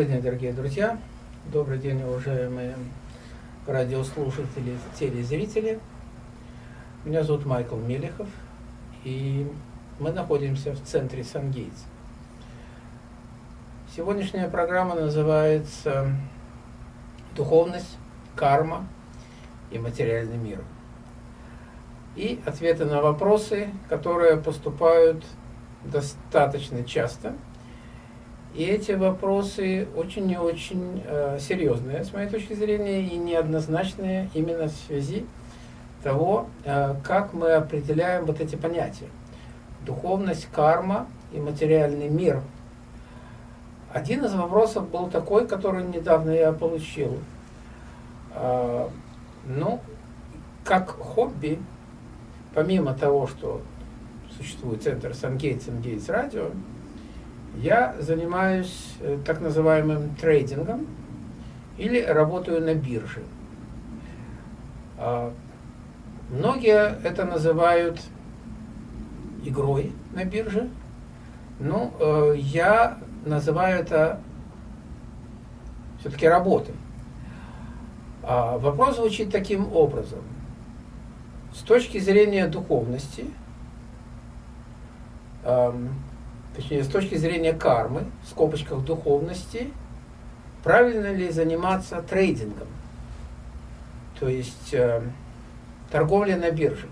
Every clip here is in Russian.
Добрый день, дорогие друзья. Добрый день, уважаемые радиослушатели, телезрители. Меня зовут Майкл Мелехов, и мы находимся в центре Сангейтс. Сегодняшняя программа называется «Духовность, карма и материальный мир». И ответы на вопросы, которые поступают достаточно часто – и эти вопросы очень и очень э, серьезные, с моей точки зрения, и неоднозначные именно в связи того, э, как мы определяем вот эти понятия. Духовность, карма и материальный мир. Один из вопросов был такой, который недавно я получил. Э, ну, как хобби, помимо того, что существует центр Сангейтс, Сангейтс Радио, я занимаюсь э, так называемым трейдингом или работаю на бирже. А, многие это называют игрой на бирже. Ну, э, я называю это все-таки работой. А, вопрос звучит таким образом. С точки зрения духовности, точнее, с точки зрения кармы, в скобочках духовности, правильно ли заниматься трейдингом, то есть э, торговля на бирже.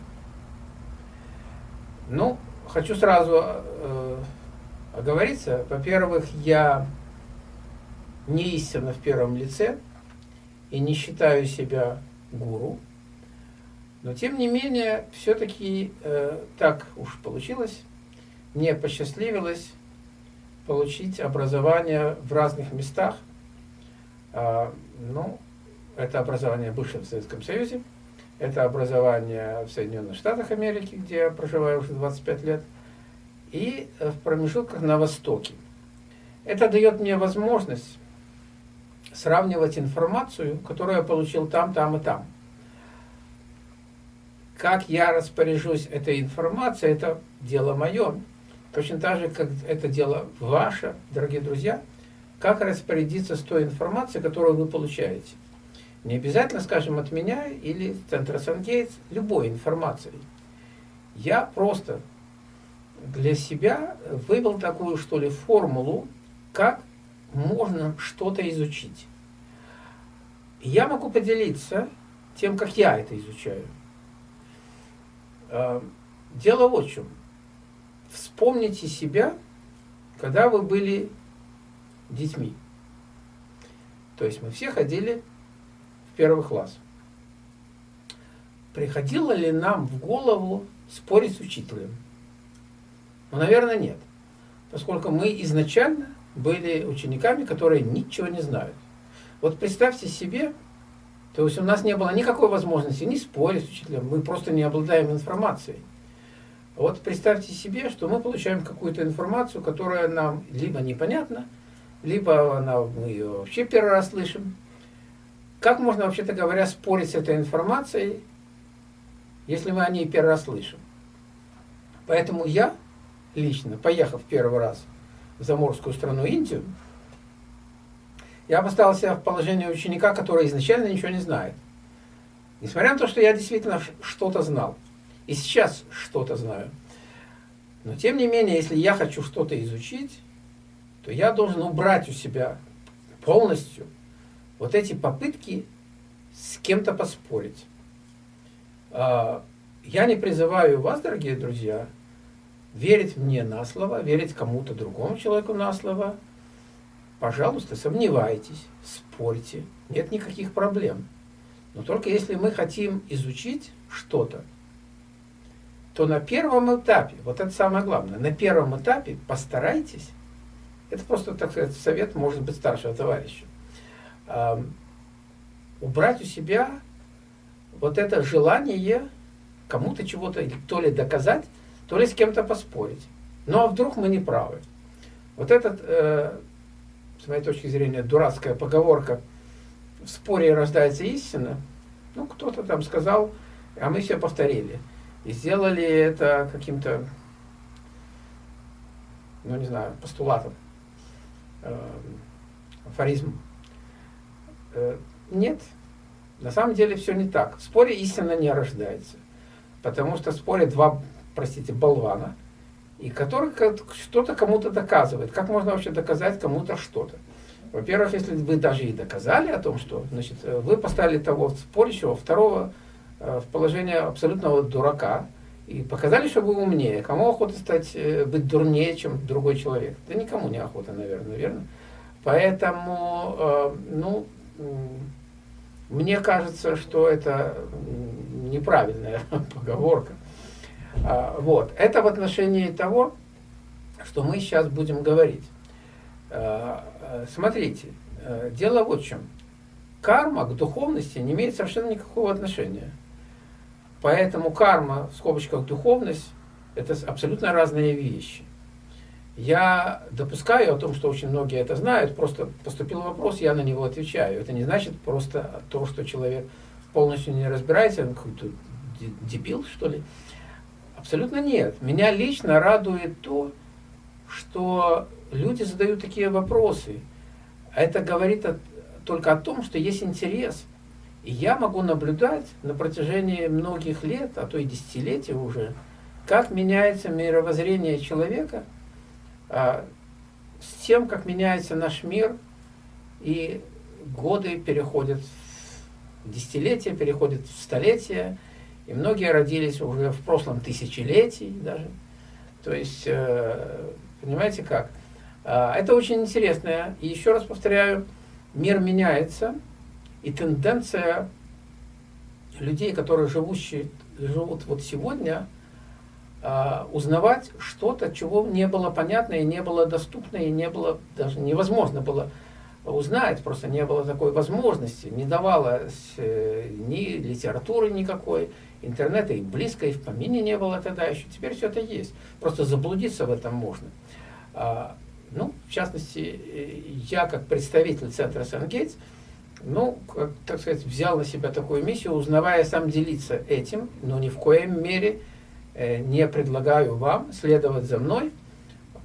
Ну, хочу сразу э, оговориться. Во-первых, я не истинно в первом лице и не считаю себя гуру. Но тем не менее, все-таки э, так уж получилось, мне посчастливилось получить образование в разных местах. А, ну, это образование в бывшем Советском Союзе, это образование в Соединенных Штатах Америки, где я проживаю уже 25 лет, и в промежутках на Востоке. Это дает мне возможность сравнивать информацию, которую я получил там, там и там. Как я распоряжусь этой информацией, это дело мое. Точно так же, как это дело ваше, дорогие друзья, как распорядиться с той информацией, которую вы получаете. Не обязательно, скажем, от меня или Центра Сангейтс, любой информацией. Я просто для себя вывел такую, что ли, формулу, как можно что-то изучить. Я могу поделиться тем, как я это изучаю. Э, дело в чем. Вспомните себя, когда вы были детьми. То есть мы все ходили в первый класс. Приходило ли нам в голову спорить с учителем? Ну, наверное, нет. Поскольку мы изначально были учениками, которые ничего не знают. Вот представьте себе, то есть у нас не было никакой возможности не спорить с учителем, мы просто не обладаем информацией. Вот представьте себе, что мы получаем какую-то информацию, которая нам либо непонятна, либо она, мы ее вообще первый раз слышим. Как можно, вообще-то говоря, спорить с этой информацией, если мы о ней первый раз слышим? Поэтому я лично, поехав первый раз в заморскую страну Индию, я поставил себя в положение ученика, который изначально ничего не знает. Несмотря на то, что я действительно что-то знал и сейчас что-то знаю. Но тем не менее, если я хочу что-то изучить, то я должен убрать у себя полностью вот эти попытки с кем-то поспорить. А, я не призываю вас, дорогие друзья, верить мне на слово, верить кому-то другому человеку на слово. Пожалуйста, сомневайтесь, спорьте, нет никаких проблем. Но только если мы хотим изучить что-то, то на первом этапе, вот это самое главное, на первом этапе постарайтесь, это просто, так сказать, совет, может быть, старшего товарища, убрать у себя вот это желание кому-то чего-то то ли доказать, то ли с кем-то поспорить. Ну а вдруг мы не правы? Вот этот, э, с моей точки зрения, дурацкая поговорка «в споре рождается истина», ну кто-то там сказал, а мы все повторили – и сделали это каким-то, ну не знаю, постулатом. Эм. Э, нет, на самом деле все не так. В споре истина не рождается. Потому что в споре два, простите, болвана, и который что-то кому-то доказывает. Как можно вообще доказать кому-то что-то? Во-первых, если вы даже и доказали о том, что значит, вы поставили того спорящего, второго э, в положение абсолютного дурака, и показали, что вы умнее. Кому охота стать, э, быть дурнее, чем другой человек? Да никому не охота, наверное, верно? Поэтому, э, ну, мне кажется, что это неправильная поговорка. А, вот. Это в отношении того, что мы сейчас будем говорить. Смотрите, э, дело вот в чем. Карма к духовности не имеет совершенно никакого отношения. Поэтому карма, в скобочках духовность, это абсолютно разные вещи. Я допускаю о том, что очень многие это знают, просто поступил вопрос, я на него отвечаю. Это не значит просто то, что человек полностью не разбирается, он какой-то дебил, что ли. Абсолютно нет. Меня лично радует то, что люди задают такие вопросы. Это говорит о, только о том, что есть интерес. Я могу наблюдать на протяжении многих лет, а то и десятилетий уже, как меняется мировоззрение человека – а, с тем, как меняется наш мир, и годы переходят в десятилетия, переходят в столетия, и многие родились уже в прошлом тысячелетии даже. То есть, э, понимаете как? А, это очень интересно. И еще раз повторяю, мир меняется, и тенденция людей, которые живущие, живут вот сегодня – а, узнавать что-то, чего не было понятно и не было доступно, и не было даже невозможно было узнать, просто не было такой возможности, не давалось э, ни литературы никакой, интернета и близко, и в помине не было тогда еще. Теперь все это есть. Просто заблудиться в этом можно. А, ну, в частности, э, я как представитель центра Сангейтс, ну, как, так сказать, взял на себя такую миссию, узнавая сам делиться этим, но ни в коем мере Э, не предлагаю вам следовать за мной.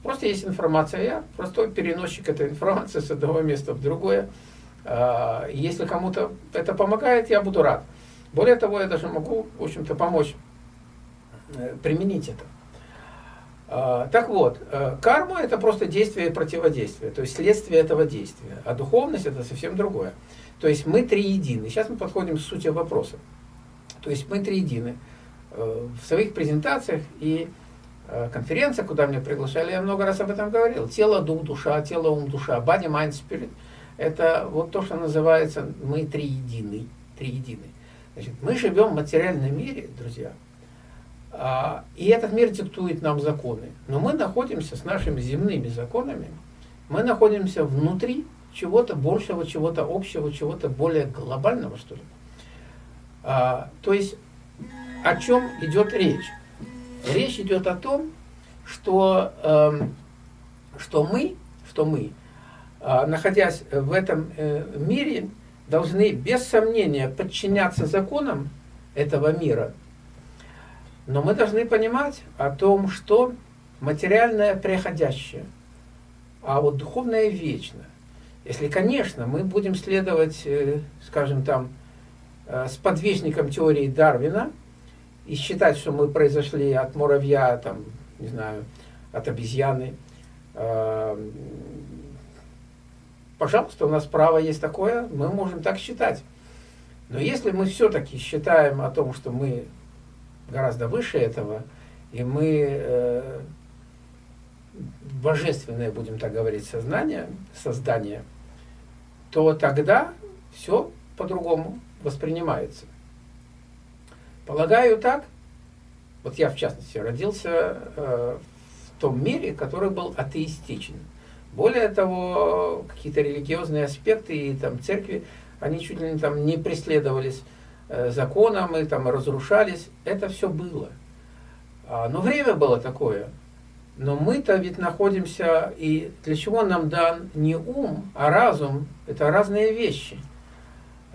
Просто есть информация, я простой переносчик этой информации с одного места в другое. А, если кому-то это помогает, я буду рад. Более того, я даже могу, в общем-то, помочь э, применить это. А, так вот, э, карма это просто действие и противодействие, то есть следствие этого действия, а духовность это совсем другое. То есть мы три едины. Сейчас мы подходим к сути вопроса. То есть мы три едины. Э, в своих презентациях и э, конференциях, куда меня приглашали, я много раз об этом говорил. Тело, дух, душа, тело, ум, душа, body, mind, spirit. Это вот то, что называется мы три едины. Три едины. Значит, мы живем в материальном мире, друзья, а, и этот мир диктует нам законы. Но мы находимся с нашими земными законами, мы находимся внутри чего-то большего, чего-то общего, чего-то более глобального, что ли. А, то есть о чем идет речь? Речь идет о том, что, э, что мы, что мы э, находясь в этом э, мире, должны без сомнения подчиняться законам этого мира. Но мы должны понимать о том, что материальное приходящее, а вот духовное вечно. Если, конечно, мы будем следовать, э, скажем там, э, с подвижником теории Дарвина – и считать, что мы произошли от муравья, там, не знаю, от обезьяны, э, пожалуйста, у нас право есть такое, мы можем так считать. Но если мы все-таки считаем о том, что мы гораздо выше этого, и мы э, божественное, будем так говорить, сознание, создание, то тогда все по-другому воспринимается. Полагаю так. Вот я, в частности, родился э, в том мире, который был атеистичен. Более того, какие-то религиозные аспекты и там церкви, они чуть ли не, там, не преследовались э, законом и там разрушались. Это все было. А, но время было такое. Но мы-то ведь находимся, и для чего нам дан не ум, а разум, это разные вещи.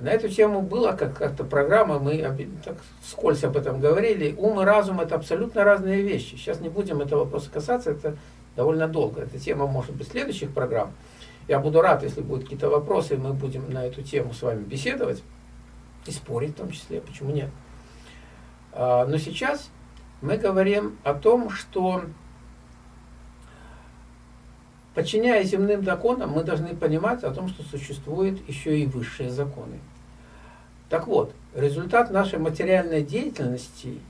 На эту тему была как-то программа, мы так скользь об этом говорили. Ум и разум – это абсолютно разные вещи. Сейчас не будем этого вопроса касаться, это довольно долго. Эта тема может быть следующих программ. Я буду рад, если будут какие-то вопросы, мы будем на эту тему с вами беседовать и спорить в том числе, почему нет. А, но сейчас мы говорим о том, что подчиняясь земным законам, мы должны понимать о том, что существуют еще и высшие законы. Так вот, результат нашей материальной деятельности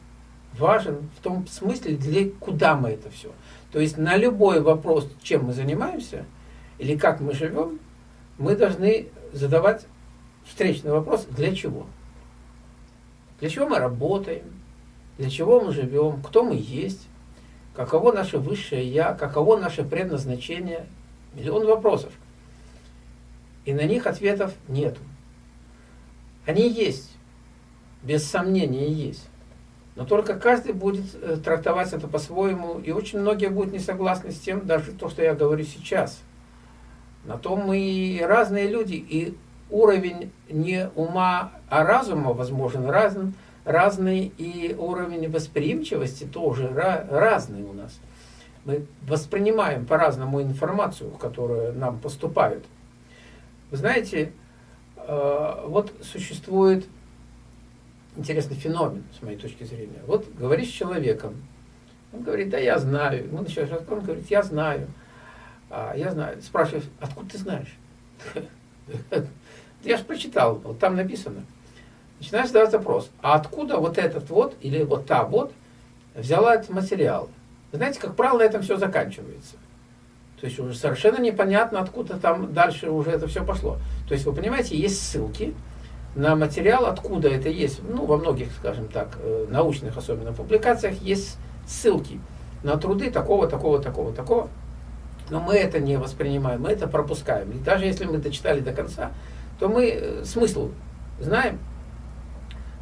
важен в том смысле, для куда мы это все. То есть на любой вопрос, чем мы занимаемся или как мы живем, мы должны задавать встречный вопрос, для чего. Для чего мы работаем, для чего мы живем, кто мы есть, каково наше высшее Я, каково наше предназначение. Миллион вопросов. И на них ответов нету. Они есть, без сомнения есть. Но только каждый будет э, трактовать это по-своему, и очень многие будут не согласны с тем, даже то, что я говорю сейчас. На том мы и разные люди, и уровень не ума, а разума, возможно, разный, разный, и уровень восприимчивости тоже разный у нас. Мы воспринимаем по-разному информацию, которая нам поступает. Вы знаете, Э, вот существует интересный феномен, с моей точки зрения. Вот говоришь с человеком, он говорит, да я знаю. Мы начинаем разговор, он говорит, я знаю. А, я знаю. Спрашиваешь, откуда ты знаешь? Я же прочитал, там написано. Начинаешь задавать вопрос, а откуда вот этот вот, или вот та вот, взяла этот материал? Знаете, как правило, на этом все заканчивается. То есть уже совершенно непонятно, откуда там дальше уже это все пошло. То есть вы понимаете, есть ссылки на материал, откуда это есть. Ну, во многих, скажем так, э, научных особенно публикациях есть ссылки на труды такого, такого, такого, такого. Но мы это не воспринимаем, мы это пропускаем. И даже если мы дочитали до конца, то мы э, смысл знаем.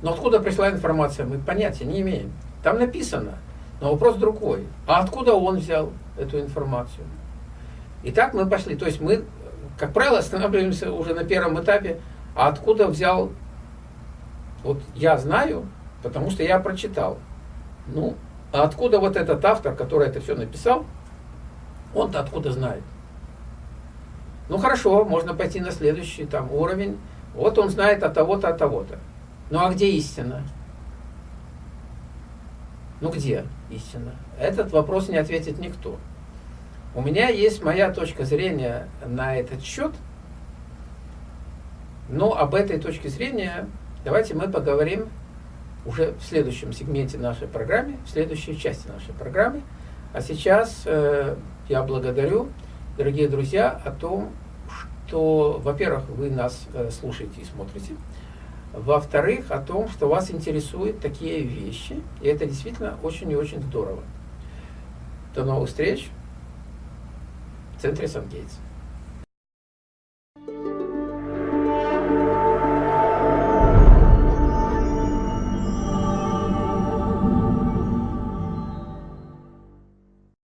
Но откуда пришла информация, мы понятия не имеем. Там написано, но вопрос другой. А откуда он взял эту информацию? И так мы пошли. То есть мы, как правило, останавливаемся уже на первом этапе. А откуда взял? Вот я знаю, потому что я прочитал. Ну, а откуда вот этот автор, который это все написал, он-то откуда знает? Ну хорошо, можно пойти на следующий там уровень. Вот он знает от того-то, от того-то. Ну а где истина? Ну где истина? Этот вопрос не ответит никто. У меня есть моя точка зрения на этот счет, но об этой точке зрения давайте мы поговорим уже в следующем сегменте нашей программы, в следующей части нашей программы. А сейчас э, я благодарю, дорогие друзья, о том, что, во-первых, вы нас э, слушаете и смотрите, во-вторых, о том, что вас интересуют такие вещи, и это действительно очень и очень здорово. До новых встреч! в центре Сан-Гейтс.